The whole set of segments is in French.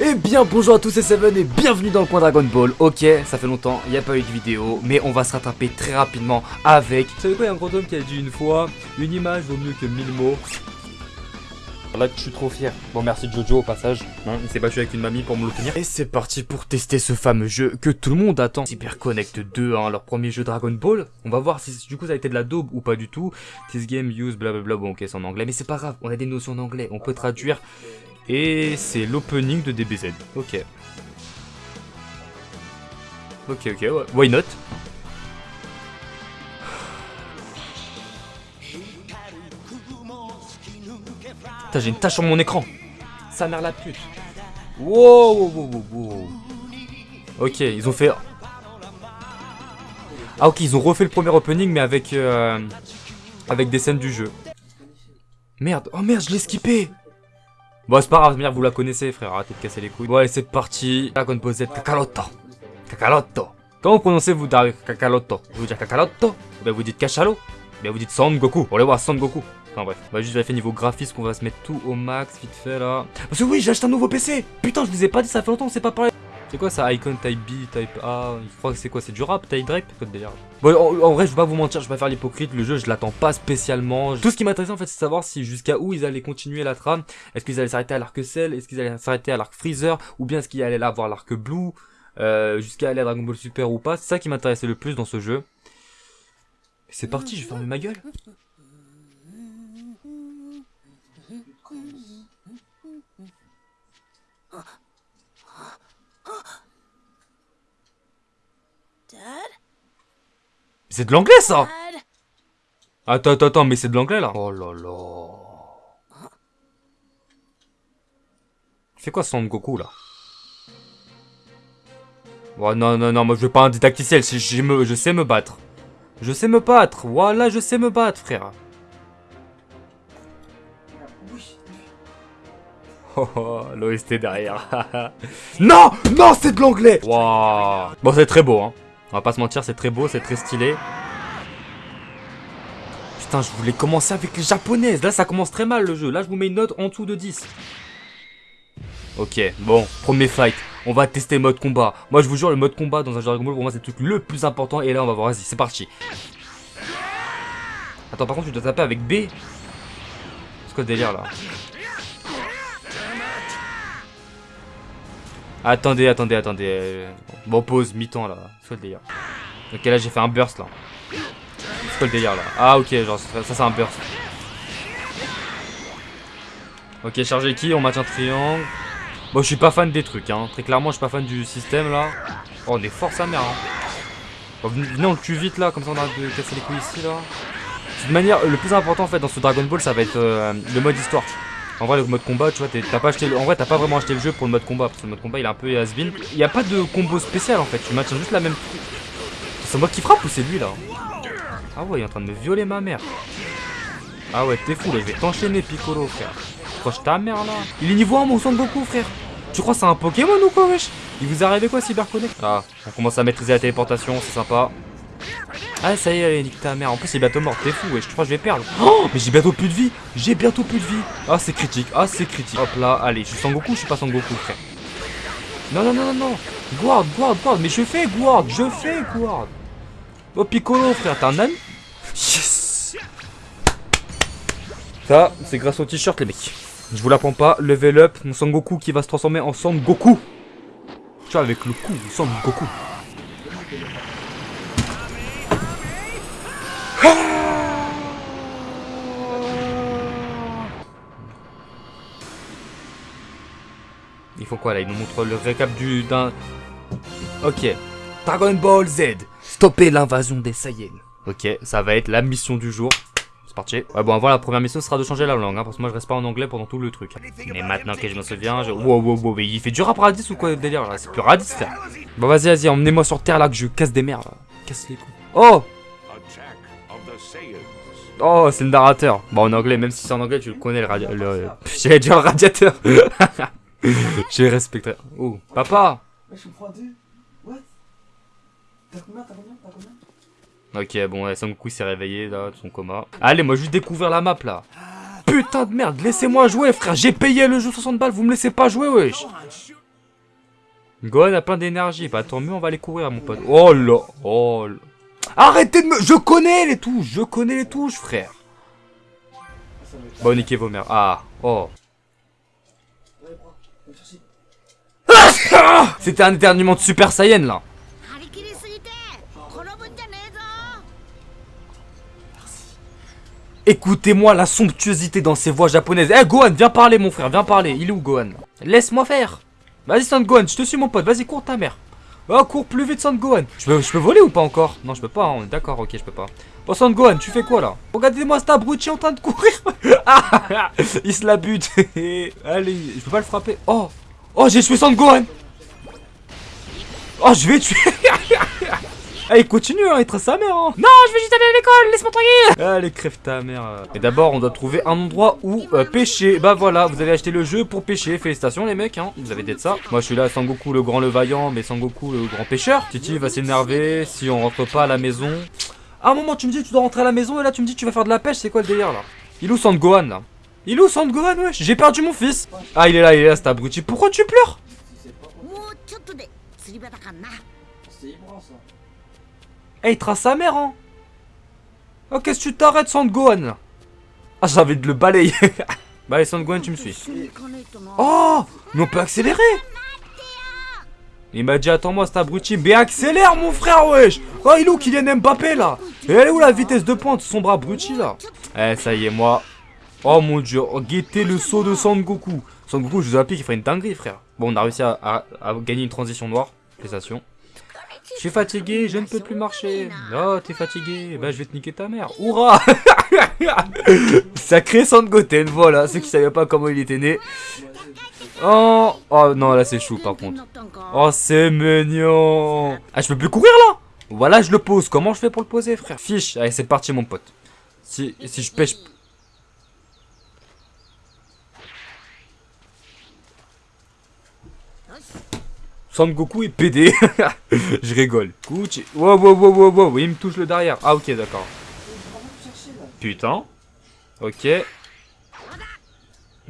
Eh bien bonjour à tous c'est Seven et bienvenue dans le coin Dragon Ball. Ok ça fait longtemps il n'y a pas eu de vidéo mais on va se rattraper très rapidement avec Vous savez quoi il y a un grand homme qui a dit une fois Une image vaut mieux que mille mots. Là je suis trop fier. Bon merci Jojo au passage. Hein, Il s'est battu avec une mamie pour me l'obtenir Et c'est parti pour tester ce fameux jeu que tout le monde attend. Cyber Connect 2 hein, leur premier jeu Dragon Ball. On va voir si du coup ça a été de la daube ou pas du tout. This game use blablabla bon ok c'est en anglais mais c'est pas grave. On a des notions en anglais. On peut traduire et c'est l'opening de DBZ. Ok. Ok, ok, why not? Putain, j'ai une tache sur mon écran. Ça mère la pute. Wow, wow, wow, wow, Ok, ils ont fait... Ah ok, ils ont refait le premier opening, mais avec... Euh, avec des scènes du jeu. Merde, oh merde, je l'ai skippé Bon, c'est pas grave, vous la connaissez, frère. Arrêtez de casser les couilles. Ouais, c'est parti. Dragon Ball Z Kakaroto. Kakaroto. Comment prononcez vous Kakaroto Vous dites Kakaroto Ben vous dites Kachalo Ben vous dites Son Goku? On va voir Son Goku. Enfin bref, on va juste vérifier niveau graphisme qu'on va se mettre tout au max, vite fait là. Parce que oui, j'ai acheté un nouveau PC Putain, je vous ai pas dit, ça fait longtemps, on s'est pas parlé. C'est quoi ça Icon Type B, Type A Je crois que c'est quoi C'est du rap, Type Drape Bon, en, vrai, je vais pas vous mentir, je vais pas faire l'hypocrite. Le jeu, je l'attends pas spécialement. Tout ce qui m'intéressait en fait, c'est savoir si jusqu'à où ils allaient continuer la trame. Est-ce qu'ils allaient s'arrêter à l'arc Cell? Est-ce qu'ils allaient s'arrêter à l'arc Freezer? Ou bien est-ce qu'ils allaient là avoir l'arc Blue? Euh, Jusqu'à aller à Dragon Ball Super ou pas? C'est ça qui m'intéressait le plus dans ce jeu. C'est parti, je vais ma gueule. C'est de l'anglais ça Attends, attends, attends, mais c'est de l'anglais là Oh là là Fais quoi Son Goku là? Oh non, non, non, moi je veux pas un didacticiel, je, je, je sais me battre. Je sais me battre, voilà, je sais me battre, frère. Oh, oh l'OST derrière. non Non, c'est de l'anglais Waouh Bon, c'est très beau, hein. On va pas se mentir, c'est très beau, c'est très stylé. Putain, je voulais commencer avec les japonaises. Là, ça commence très mal le jeu. Là, je vous mets une note en dessous de 10. Ok, bon, premier fight. On va tester mode combat. Moi, je vous jure, le mode combat dans un jeu Dragon Ball, pour moi, c'est le truc le plus important. Et là, on va voir. Vas-y, c'est parti. Attends, par contre, tu dois taper avec B. C'est quoi délire, là? Attendez, attendez, attendez. Bon, pause, mi-temps là. C'est quoi le délire Ok, là j'ai fait un burst là. C'est quoi le délire là Ah, ok, genre ça c'est un burst. Ok, charger qui On maintient triangle. Bon, je suis pas fan des trucs, hein. Très clairement, je suis pas fan du système là. Oh, on est fort sa mère, hein. venez, on le tue vite là, comme ça on arrête de casser les couilles ici là. De toute manière, le plus important en fait dans ce Dragon Ball, ça va être euh, le mode histoire. En vrai, le mode combat, tu vois, t'as pas acheté. T'as pas vraiment acheté le jeu pour le mode combat. Parce que le mode combat, il est un peu has Il a pas de combo spécial en fait. Tu maintiens juste la même. C'est moi qui frappe ou c'est lui là? Ah ouais, il est en train de me violer ma mère. Ah ouais, t'es fou là. Je vais t'enchaîner, Piccolo, frère. Croche ta mère là. Il est niveau 1, mon sang de Goku, frère. Tu crois c'est un Pokémon ou quoi, wesh? Il vous arrivé quoi, CyberConnect? Ah, on commence à maîtriser la téléportation, c'est sympa. Ah ça y est, allez, nique ta mère. En plus, c'est bientôt mort. T'es fou, wesh. Je crois que je vais perdre. Oh, mais j'ai bientôt plus de vie. J'ai bientôt plus de vie. Ah, c'est critique. Ah, c'est critique. Hop là, allez. Je suis Sangoku, je suis pas Sangoku, frère? Non, non, non, non, non. Guard, guard, guard. Mais je fais guard. Je fais guard. Oh, Piccolo, frère. T'es un âne? Yes. Ça, c'est grâce au t-shirt, les mecs. Je vous l'apprends pas. Level up. Mon Sangoku qui va se transformer en Sangoku. Tu vois, avec le coup, Sangoku. Il faut quoi là? Il nous montre le récap du d'un. Ok. Dragon Ball Z. Stopper l'invasion des Saiyans. Ok, ça va être la mission du jour. C'est parti. Ouais, bon, avant la première mission sera de changer la langue, hein, parce que moi je reste pas en anglais pendant tout le truc. Mais maintenant que je me souviens, je. Wow, wow, wow, mais il fait du rap radis ou quoi le délire là? C'est plus radis ça. Bon, vas-y, vas-y, emmenez-moi sur Terre là que je casse des mers là. Casse les couilles. Oh Oh, c'est le narrateur. Bon, en anglais, même si c'est en anglais, tu le connais le radiateur. Le... J'allais dire le radiateur. J'ai respecté. Oh, papa je suis What? T'as combien? T'as combien? T'as combien? Ok, bon, ouais, Sangoku s'est réveillé là, de son coma. Allez, moi, juste découvrir la map là. Putain de merde, laissez-moi jouer, frère. J'ai payé le jeu 60 balles, vous me laissez pas jouer, wesh. Gohan a plein d'énergie. Bah tant mieux, on va aller courir, mon pote. Oh là, oh là. Arrêtez de me... Je connais les touches, je connais les touches, frère. Bon, niquez vos mères. Ah, oh. C'était un éternuement de Super Saiyan, là. Écoutez-moi la somptuosité dans ces voix japonaises. Eh, Gohan, viens parler, mon frère, viens parler. Il est où, Gohan? Laisse-moi faire. Vas-y, Son Gohan, je te suis, mon pote. Vas-y, cours ta mère. Oh, cours plus vite, Son Gohan. Je peux, je peux voler ou pas encore? Non, je peux pas, hein, on est d'accord, ok, je peux pas. Oh, Son Gohan, tu fais quoi là? Regardez-moi cet abruti en train de courir. Ah, il se la bute. Allez, je peux pas le frapper. Oh, oh, j'ai tué Son Gohan. Oh, je vais tuer. Ah, il continue, hein, il trace sa mère. Hein. Non, je vais juste aller à l'école, laisse-moi tranquille. Allez, crève ta mère. euh. Et d'abord, on doit trouver un endroit où euh, pêcher. Bah voilà, vous avez acheté le jeu pour pêcher. Félicitations, les mecs, hein. Vous avez d'être ça. Moi, je suis là, Sangoku le grand, le vaillant, mais Sangoku le grand pêcheur. Titi va s'énerver si on rentre pas à la maison. À un moment, tu me dis, tu dois rentrer à la maison, et là, tu me dis, tu vas faire de la pêche. C'est quoi le délire là? Il est où Sangohan là? Il est où Sangohan, wesh? J'ai perdu mon fils. Ah, il est là, il est là, cet abruti. Pourquoi tu pleures? Si c'est eh, il trace sa mère, hein. Oh, qu'est-ce que tu t'arrêtes, Sandgohan Ah, j'avais de le balayer. Bah, allez, Sandgohan, tu me suis. Oh Mais on peut accélérer. Il m'a dit attends-moi cet abruti, mais accélère mon frère wesh. Oh il est où Kylian Mbappé là? Et elle est où la vitesse de pointe, son bras abruti là? Eh ça y est moi. Oh mon dieu, oh, guettez le saut de Sangoku. Sangoku je vous applique il ferait une dinguerie frère. Bon on a réussi à, à gagner une transition noire, félicitations. Je suis fatigué, je ne peux plus marcher. Oh, t'es ah, fatigué, bah je vais te niquer ta mère. Hourra Sacré Sangoten, voilà, ceux qui savaient pas comment il était né. Oh, oh non, là c'est chou par contre. Oh, c'est mignon. Ah, je peux plus courir là? Voilà, je le pose. Comment je fais pour le poser, frère? Fiche, allez, c'est parti, mon pote. Si, si je pêche Sangoku est PD. je rigole. Gucci. Wow, wow, wow, wow, wow. Il me touche le derrière. Ah, ok, d'accord. Putain. Ok.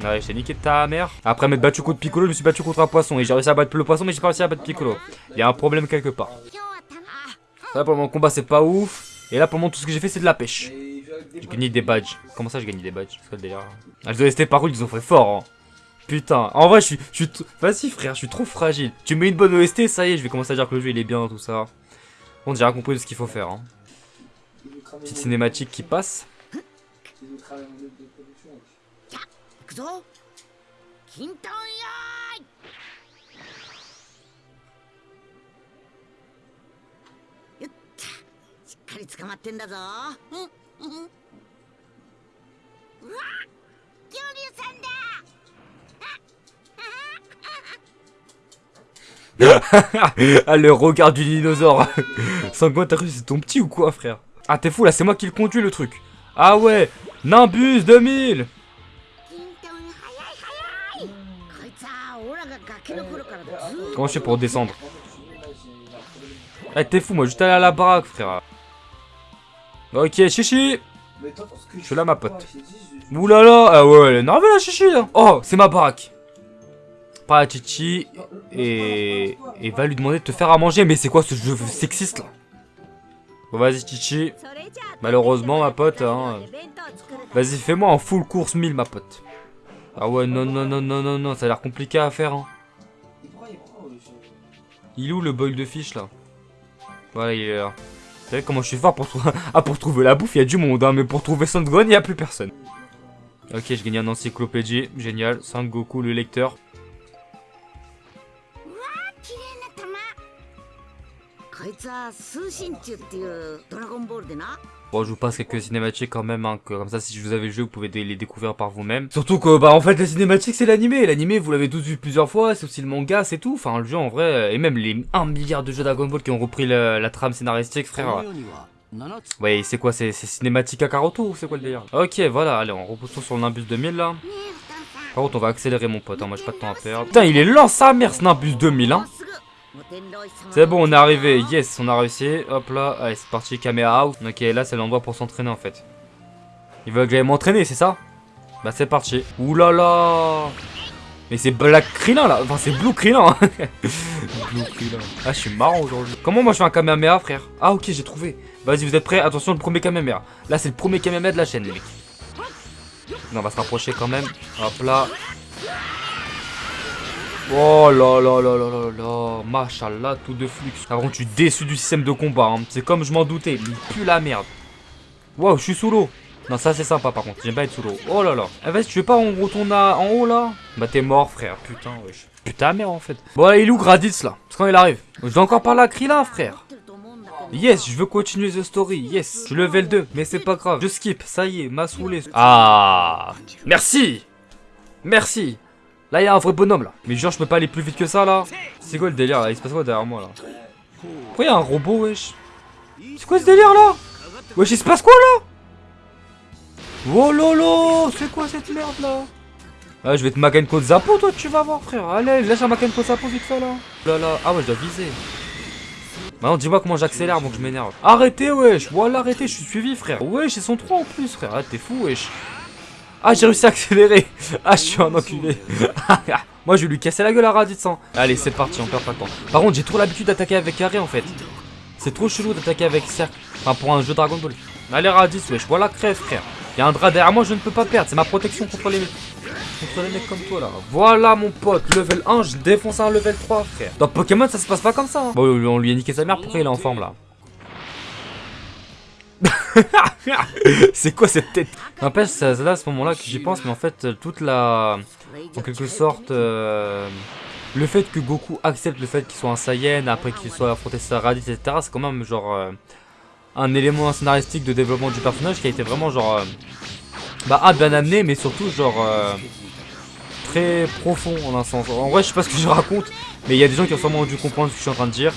Ouais, j'ai niqué ta mère. Après m'être battu contre Piccolo, je me suis battu contre un poisson. Et j'ai réussi à battre le poisson, mais j'ai pas réussi à battre Piccolo. Il y a un problème quelque part. Ça, pendant mon combat, c'est pas ouf. Et là, pendant tout ce que j'ai fait, c'est de la pêche. J'ai gagné des badges. Comment ça, j'ai gagné des badges? C'est quoi le délire par contre, ils ont fait fort. Hein. Putain. En vrai, je suis. Je suis Vas-y, frère, je suis trop fragile. Tu mets une bonne OST, ça y est, je vais commencer à dire que le jeu il est bien, tout ça. J'ai rien compris de ce qu'il faut faire. Hein. Petite cinématique qui passe. ah, le regard du dinosaure. Sanguintarus, c'est ton petit ou quoi, frère? Ah, t'es fou, là, c'est moi qui le conduis, le truc. Ah ouais Nimbus 2000 Comment je fais pour descendre? Eh, t'es fou, moi, juste aller à la baraque, frère. Ok, chichi. Je suis là, ma pote. Oulala Ah ouais, elle est énervée, la chichi, hein. Oh, c'est ma baraque. La chichi. Et... va lui demander de te faire à manger, mais c'est quoi ce jeu sexiste, là? Bon, vas-y, chichi. Malheureusement, ma pote, hein. Vas-y, fais-moi en full course 1000, ma pote. Ah ouais, non, non, non, non, non, non, ça a l'air compliqué à faire, hein. Il est où le bol de fish là? Voilà, il est là. Vous savez comment je suis fort pour, trou- ah, pour trouver la bouffe, il y a du monde, hein, mais pour trouver Sangohan, il n'y a plus personne. Ok, je gagne un encyclopédie, génial. Sangoku, le lecteur. 綺麗な玉こいつは通信中っていうドラゴンボールでな Bon, je vous passe quelques cinématiques quand même, hein, que, comme ça, si vous avez le jeu, vous pouvez dé- les découvrir par vous-même. Surtout que, bah, en fait, les cinématiques, c'est l'animé. L'animé, vous l'avez tous vu plusieurs fois, c'est aussi le manga, c'est tout. Enfin, le jeu, en vrai, euh, et même les 1 milliard de jeux Dragon Ball qui ont repris le- la trame scénaristique, frère. Ouais, c'est quoi, c'est c'est cinématique à Karoto ou c'est quoi le délire Ok, voilà, allez, on repousse sur le Nimbus 2000 là. Par contre, on va accélérer, mon pote. Hein, moi, j'ai pas de temps à perdre. Putain, il est lent, sa mère, Snapbus 2000. Hein. C'est bon, on est arrivé. Yes, on a réussi. Hop là, allez, c'est parti, caméra out. Ok, là, c'est l'endroit pour s'entraîner, en fait. Il veut que j'aille m'entraîner, c'est ça? Bah, c'est parti. Ouh là là mais c'est Black Krillin là, enfin c'est Blue Krillin hein. Blue Krillin Ah je suis marrant aujourd'hui Comment moi je fais un Kamehameha frère? Ah ok j'ai trouvé Vas-y vous êtes prêts? Attention le premier Kamehameha Là c'est le premier Kamehameha de la chaîne les mecs on va se rapprocher quand même. Hop là. Oh là là là là là là. Machallah, tout de flux. Par contre, je suis déçu du système de combat. hein. C'est comme je m'en doutais. Il pue la merde. Waouh, je suis sous l'eau. Non, ça c'est sympa par contre. J'aime pas être sous l'eau. Oh là là. Eh, vas-y, tu veux pas on retourne à- en haut là? Bah, t'es mort, frère. Putain, wesh. Putain, merde en fait. Bon, là, il est où Graditz là? Parce quand il arrive. Je dois encore parler à Krillin, frère. Yes, je veux continuer the story. Yes, je suis level 2, mais c'est pas grave. Je skip, ça y est, m'a saoulé. Ah, merci. Merci. Là, il y a un vrai bonhomme là. Mais genre, je peux pas aller plus vite que ça là. C'est quoi le délire là? Il se passe quoi derrière moi là? Pourquoi il y a un robot, wesh? C'est quoi ce délire là? Wesh, il se passe quoi là? Oh lolo, c'est quoi cette merde là? Ah, je vais te Makenko de Zapo, toi, tu vas voir, frère. Allez, lâche un Makenko de Zapo vite fait là. Là là, ah ouais, je dois viser. Maintenant, dis-moi comment j'accélère donc je m'énerve. Arrêtez, wesh. Voilà, arrêtez, je suis suivi, frère. Wesh, ils sont trois en plus, frère. Ah, t'es fou, wesh. Ah, j'ai réussi à accélérer. Ah, je suis un enculé. Moi, je vais lui casser la gueule à Raditz. hein. Allez, c'est parti, on perd pas de temps. Par contre, j'ai trop l'habitude d'attaquer avec carré en fait. C'est trop chelou d'attaquer avec cercle. Enfin, pour un jeu Dragon Ball. Allez, Raditz, wesh. Voilà, crève, frère. Il y a un drap derrière moi, je ne peux pas perdre. C'est ma protection contre les. Contre les mecs comme toi là. Voilà mon pote, level 1, je défonce un level 3 frère. Dans Pokémon ça se passe pas comme ça. hein. Bon on lui a niqué sa mère, pourquoi il est en forme là C'est quoi cette tête? N'empêche, c'est là à ce moment là que j'y pense, mais en fait toute la... En quelque sorte... euh, Le fait que Goku accepte le fait qu'il soit un Saiyan, après qu'il soit affronté sa Raditz, etc. C'est quand même genre... euh, un élément scénaristique de développement du personnage qui a été vraiment genre... euh, bah un bien amené mais surtout genre euh, très profond en un sens. En vrai je sais pas ce que je raconte mais il y a des gens qui ont sûrement dû comprendre ce que je suis en train de dire.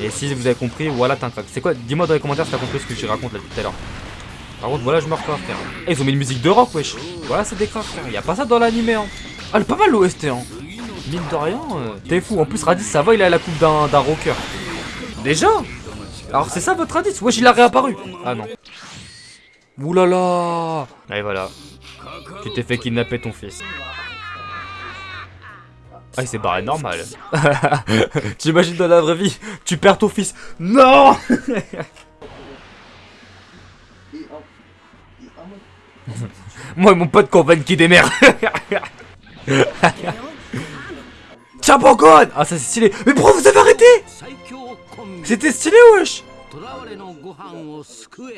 Et si vous avez compris voilà t'es un crack. C'est quoi? Dis-moi dans les commentaires si t'as compris ce que je raconte là tout à l'heure. Par contre voilà je meurs pas frère. Eh, ils ont mis une musique de rock wesh. Voilà c'est des cracks frère. Y a pas ça dans l'animé hein. Ah elle est pas mal l'OST hein. Mine de rien, euh, t'es fou. En plus Raditz ça va il a la coupe d'un rocker. Déjà? Alors c'est ça votre Raditz Wesh il a réapparu. Ah non. Oulala Et voilà. Tu t'es fait kidnapper ton fils. Ah, il s'est barré normal. T'imagines dans la vraie vie, tu perds ton fils. Non. Moi et mon pote Corben qui démerde. Tiens, Pokémon Ah, ça c'est stylé. Mais pourquoi vous avez arrêté? C'était stylé, wesh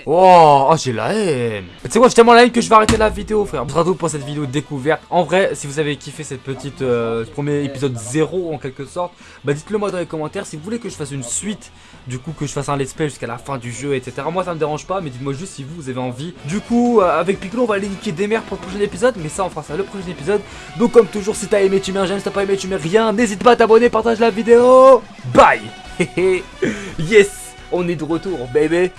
Oh, oh, j'ai la haine. Tu sais quoi, j'ai tellement la haine que je vais arrêter la vidéo, frère. Ce sera tout pour cette vidéo découverte. En vrai, si vous avez kiffé cette petite, euh, premier épisode 0 en quelque sorte, bah dites-le moi dans les commentaires. Si vous voulez que je fasse une suite, du coup que je fasse un let's play jusqu'à la fin du jeu, etc. Moi ça me dérange pas, mais dites-moi juste si vous, avez envie. Du coup, euh, avec Piccolo, on va aller niquer des mers pour le prochain épisode, mais ça on fera ça le prochain épisode. Donc comme toujours, si t'as aimé, tu mets un j'aime, si t'as pas aimé, tu mets rien. N'hésite pas à t'abonner, partage la vidéo. Bye Yes On est de retour, baby